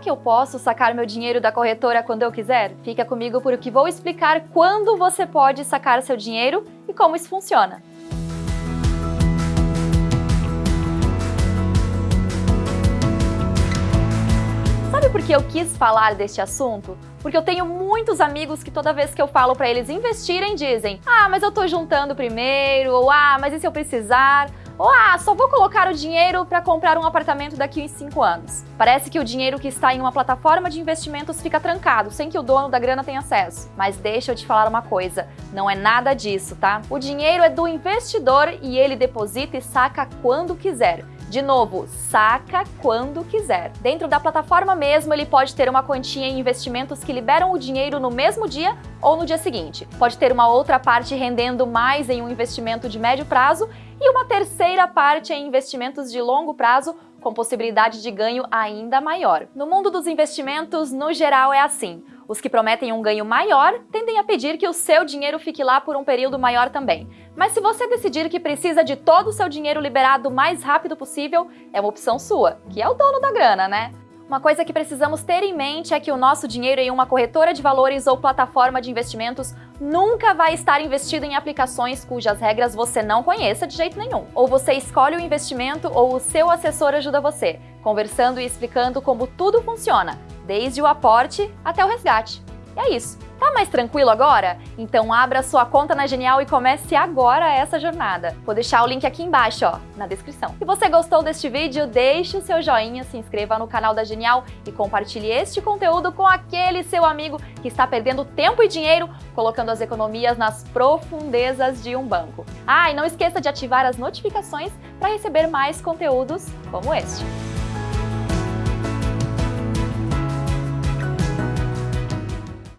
que eu posso sacar meu dinheiro da corretora quando eu quiser? Fica comigo porque vou explicar quando você pode sacar seu dinheiro e como isso funciona. Sabe por que eu quis falar deste assunto? Porque eu tenho muitos amigos que toda vez que eu falo para eles investirem dizem Ah, mas eu tô juntando primeiro, ou Ah, mas e se eu precisar? Ou ah, só vou colocar o dinheiro para comprar um apartamento daqui em 5 anos. Parece que o dinheiro que está em uma plataforma de investimentos fica trancado, sem que o dono da grana tenha acesso. Mas deixa eu te falar uma coisa, não é nada disso, tá? O dinheiro é do investidor e ele deposita e saca quando quiser. De novo, saca quando quiser. Dentro da plataforma mesmo, ele pode ter uma quantia em investimentos que liberam o dinheiro no mesmo dia ou no dia seguinte. Pode ter uma outra parte rendendo mais em um investimento de médio prazo e uma terceira parte em investimentos de longo prazo com possibilidade de ganho ainda maior. No mundo dos investimentos, no geral, é assim. Os que prometem um ganho maior tendem a pedir que o seu dinheiro fique lá por um período maior também. Mas se você decidir que precisa de todo o seu dinheiro liberado o mais rápido possível, é uma opção sua, que é o dono da grana, né? Uma coisa que precisamos ter em mente é que o nosso dinheiro em uma corretora de valores ou plataforma de investimentos nunca vai estar investido em aplicações cujas regras você não conheça de jeito nenhum. Ou você escolhe o investimento ou o seu assessor ajuda você, conversando e explicando como tudo funciona, desde o aporte até o resgate. E é isso. Tá mais tranquilo agora? Então abra sua conta na Genial e comece agora essa jornada. Vou deixar o link aqui embaixo, ó, na descrição. Se você gostou deste vídeo, deixe o seu joinha, se inscreva no canal da Genial e compartilhe este conteúdo com aquele seu amigo que está perdendo tempo e dinheiro colocando as economias nas profundezas de um banco. Ah, e não esqueça de ativar as notificações para receber mais conteúdos como este.